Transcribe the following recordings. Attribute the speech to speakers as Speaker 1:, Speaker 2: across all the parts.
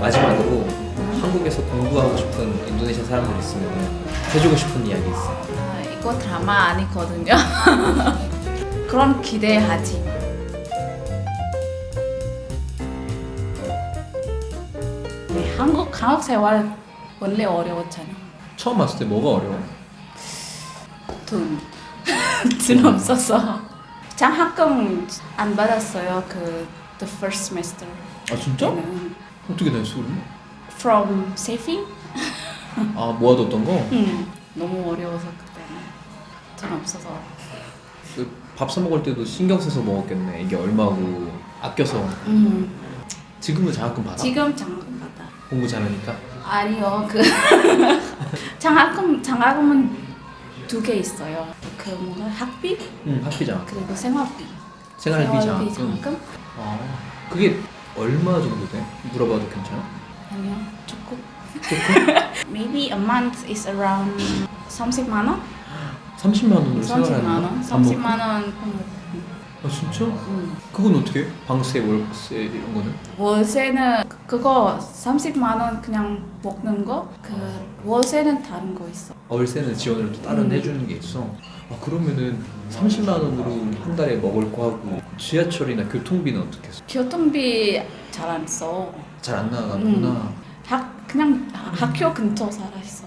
Speaker 1: 마지막으로 한국에서 공부하고 싶은 인도네시아 사람들 있으면 해주고 싶은 이야기 있어.
Speaker 2: 아, 이거 드라마 아니거든요. 그런 기대하지 마. 네, 한국 한국 생활 원래 어려웠잖아.
Speaker 1: 처음 왔을 때 뭐가 어려워?
Speaker 2: 돈. 돈 없어서. 장학금 안 받았어요. 그 the first semester.
Speaker 1: 아 진짜?
Speaker 2: 때는.
Speaker 1: 어떻게 됐어 그럼?
Speaker 2: From saving?
Speaker 1: 아 모아뒀던 거?
Speaker 2: 응. 너무 어려워서 그때는 돈 없어서.
Speaker 1: 그밥사 먹을 때도 신경 써서 먹었겠네. 이게 얼마고 아껴서.
Speaker 2: 음.
Speaker 1: 지금은 장학금 받아?
Speaker 2: 지금 장학금 받아.
Speaker 1: 공부 잘하니까?
Speaker 2: 아니요 그 장학금 장학금은 두 개 있어요. 그 뭔가 학비
Speaker 1: 응 학비 장학금.
Speaker 2: 그리고 생활비.
Speaker 1: 생활비 장학금.
Speaker 2: 장학금?
Speaker 1: 아 그게 얼마 정도 돼? 물어봐도 괜찮아?
Speaker 2: 아니요 조금.
Speaker 1: 조금?
Speaker 2: Maybe a month is around 30만 원?
Speaker 1: 30만 원으로
Speaker 2: 30만
Speaker 1: 생활하는
Speaker 2: 원?
Speaker 1: 거야? 밥 먹고?
Speaker 2: 30만 원.
Speaker 1: 아 진짜?
Speaker 2: 음.
Speaker 1: 그건 어떻게 해? 방세, 월세 이런 거는?
Speaker 2: 월세는 그- 그거 30만 원 그냥 먹는 거. 그 월세는 다른 거 있어.
Speaker 1: 월세는 지원을 또 따로
Speaker 2: 음.
Speaker 1: 해주는 게 있어. 아 그러면은 30만 원으로 한 달에 먹을 거 하고 지하철이나 교통비는 어떻게 해?
Speaker 2: 교통비 잘 안 써.
Speaker 1: 잘 안 나가는구나.
Speaker 2: 음. 학 그냥 학교 근처 살아 있어.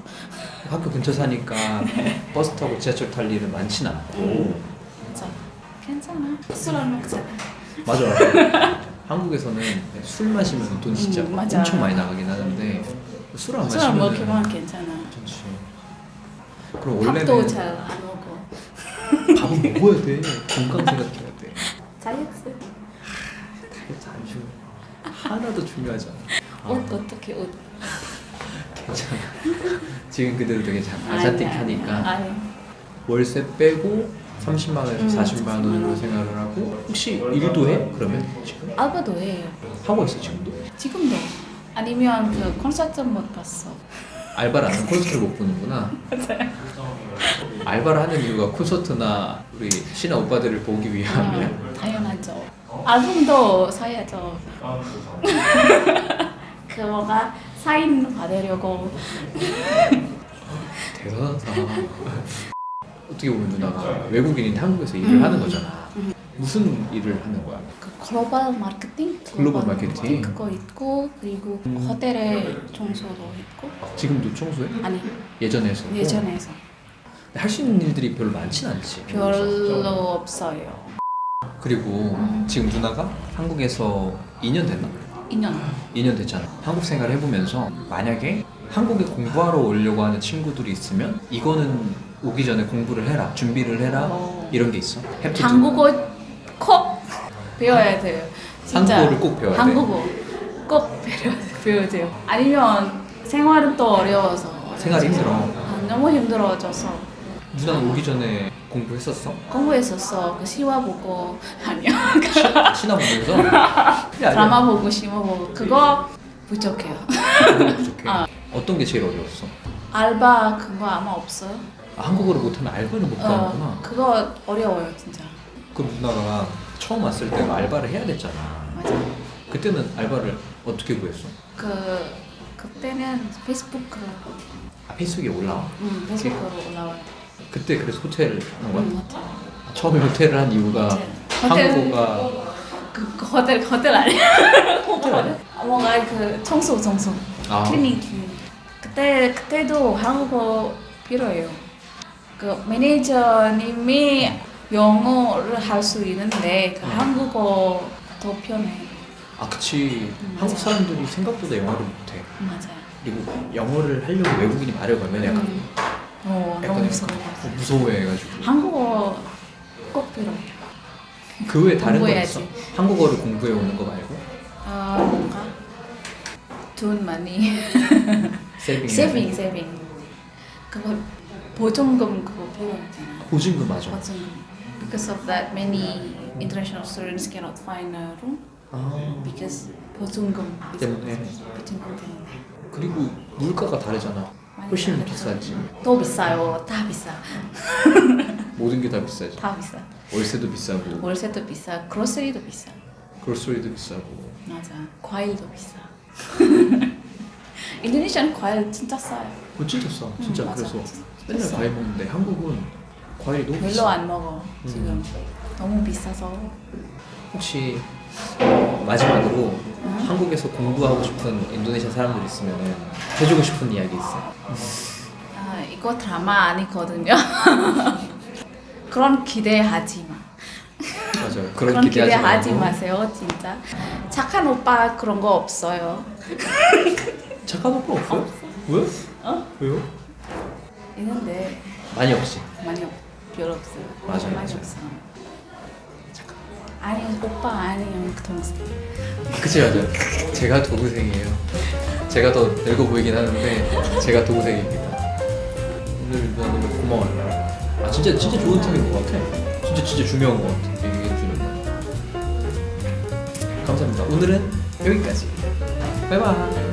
Speaker 1: 학교 근처 사니까 버스 타고 지하철 탈 일은 많진 않고.
Speaker 2: 음. 괜찮아. 술 안 먹잖아.
Speaker 1: 맞아. 한국에서는 술 마시면 돈 진짜
Speaker 2: 음.
Speaker 1: 엄청 많이 나가긴 하는데 술 안 마시면
Speaker 2: 먹기만 괜찮아.
Speaker 1: 괜찮지. 그럼 원래는
Speaker 2: 밥도 잘 안 먹어.
Speaker 1: 밥은 먹어야 돼. 건강 생각해야 돼.
Speaker 2: 다이어트.
Speaker 1: 다이어트 안 중요. 하나도 중요하지 않아.
Speaker 2: 옷 어떻게 옷?
Speaker 1: 괜찮아. 지금 그대로 되게 잘 아자틱하니까. 월세 빼고 30만 원에서
Speaker 2: 음,
Speaker 1: 40만
Speaker 2: 40만
Speaker 1: 원으로
Speaker 2: 원.
Speaker 1: 생활을 하고 혹시 일도 해? 그러면 지금
Speaker 2: 알바도 해요.
Speaker 1: 하고 있어 지금도?
Speaker 2: 지금도. 아니면 그 콘서트 못 봤어.
Speaker 1: 알바를 안 하면 콘서트를 못 보는구나. 알바를 하는 이유가 콘서트나 우리 신화 오빠들을 보기 위함이야.
Speaker 2: 어, 당연하죠. 앨범도 사야죠. 그 뭐가 사인 받으려고.
Speaker 1: 대단하다. 어떻게 보면 누나가 외국인인데 한국에서 일을
Speaker 2: 음.
Speaker 1: 하는 거잖아. 무슨 일을 하는 거야?
Speaker 2: 그 글로벌 마케팅?
Speaker 1: 글로벌 마케팅.
Speaker 2: 그거 있고 그리고
Speaker 1: 음.
Speaker 2: 호텔에 청소도 있고
Speaker 1: 지금도 청소해?
Speaker 2: 아니
Speaker 1: 예전에서?
Speaker 2: 예전에서
Speaker 1: 할 수 있는 일들이 별로 많진 않지.
Speaker 2: 별로 없어요.
Speaker 1: 그리고 지금 누나가 한국에서 2년 됐나?
Speaker 2: 2년
Speaker 1: 2년 됐잖아. 한국 생활 해보면서 만약에 한국에 공부하러 오려고 하는 친구들이 있으면 이거는 오기 전에 공부를 해라, 준비를 해라
Speaker 2: 어.
Speaker 1: 이런 게 있어.
Speaker 2: 한국어 꼭 배워야 돼요. 진짜
Speaker 1: 한국어를 꼭 배워야 돼.
Speaker 2: 한국어 꼭 배워야, 배워야 돼요. 아니면 생활은 또 어려워서
Speaker 1: 생활이 힘들어.
Speaker 2: 아, 너무 힘들어져서
Speaker 1: 누나는 오기 전에 공부했었어?
Speaker 2: 공부했었어. 그 시화 보고 아니요.
Speaker 1: 시- 신화 보면서?
Speaker 2: 드라마 보고 시화 보고 그거 부족해요.
Speaker 1: 그거 부족해.
Speaker 2: 아.
Speaker 1: 어떤 게 제일 어려웠어?
Speaker 2: 알바 그거 아마 없어요.
Speaker 1: 아, 한국어를 못하면 알바를 못 가는구나.
Speaker 2: 어, 그거 어려워요 진짜.
Speaker 1: 그럼 누나가 처음 왔을 때 알바를 해야 됐잖아.
Speaker 2: 맞아.
Speaker 1: 그때는 알바를 어떻게 구했어?
Speaker 2: 그 그때는 페이스북으로
Speaker 1: 아, 페이스북에 올라와?
Speaker 2: 음, 페이스북으로 올라와요.
Speaker 1: 그때 그래서 호텔을 한 거야?
Speaker 2: 음, 호텔.
Speaker 1: 아, 처음에 호텔을 한 이유가
Speaker 2: 호텔.
Speaker 1: 한국어가
Speaker 2: 그, 그 호텔 호텔 아니야?
Speaker 1: 호텔 아니야?
Speaker 2: 뭔가 그 청소 청소
Speaker 1: 아.
Speaker 2: 클리닝. 그때 그때도 한국어 필요해요. 그 매니저님이 영어를 할 수 있는데 그
Speaker 1: 어.
Speaker 2: 한국어 더 편해.
Speaker 1: 아 그치
Speaker 2: 음,
Speaker 1: 한국. 사람들이 생각보다 영어를 못해
Speaker 2: 맞아요.
Speaker 1: 그리고 영어를 하려고 외국인이 말을 걸면 약간
Speaker 2: 음. 어,
Speaker 1: 약간. 약간 무서워해가지고
Speaker 2: 한국어 꼭 필요해.
Speaker 1: 그 외에 다른 거. 있어? 한국어를 공부해 오는 거 말고?
Speaker 2: 아 뭔가 돈 많이
Speaker 1: 세이빙
Speaker 2: 세빙 세빙 그거 보증금 그거 필요하잖아.
Speaker 1: 보증금 맞아
Speaker 2: 보증금. Because of that, many international students cannot find a room
Speaker 1: 아,
Speaker 2: because 보증금
Speaker 1: 때문에.
Speaker 2: 보증금 때문에
Speaker 1: 그리고 물가가 다르잖아 훨씬. 비싸지
Speaker 2: 더 비싸요. 다 비싸.
Speaker 1: 모든 게 다 비싸지
Speaker 2: 다 비싸.
Speaker 1: 월세도 비싸고
Speaker 2: 월세도 비싸. 그로스리도 비싸.
Speaker 1: 그로스리도 비싸고
Speaker 2: 맞아. 과일도 비싸. 인도네시아는 과일 진짜 싸요.
Speaker 1: 어, 진짜 싸. 진짜
Speaker 2: 음, 맞아.
Speaker 1: 그래서
Speaker 2: 진짜
Speaker 1: 맨날
Speaker 2: 싸.
Speaker 1: 과일 먹는데 한국은 과일이 너무
Speaker 2: 별로
Speaker 1: 비싸.
Speaker 2: 안 먹어 지금
Speaker 1: 음.
Speaker 2: 너무 비싸서.
Speaker 1: 혹시 마지막으로 한국에서 공부하고 싶은 인도네시아 사람들 있으면 해주고 싶은 이야기 있어?
Speaker 2: 아 이거 드라마 아니거든요. 그런 기대하지 마.
Speaker 1: 맞아요. 그런,
Speaker 2: 그런
Speaker 1: 기대하지,
Speaker 2: 기대하지. 마세요 진짜. 착한 오빠 그런 거 없어요.
Speaker 1: 착한 오빠 없어요? 왜?
Speaker 2: 어?
Speaker 1: 왜요?
Speaker 2: 있는데
Speaker 1: 많이 없지.
Speaker 2: 많이 없, 별로 없어요.
Speaker 1: 맞아요,
Speaker 2: 많이
Speaker 1: 맞아요.
Speaker 2: 없어요. 아니 오빠 아니에요 그 동생.
Speaker 1: 그치 맞아요. 제가 도구생이에요. 제가 더 늙어 보이긴 하는데 제가 도구생입니다. 오늘 너무 고마워요. 아 진짜 진짜 좋은 팁인 것 같아. 진짜 진짜 중요한 것 같아. 감사합니다. 오늘은 여기까지. 바이바이.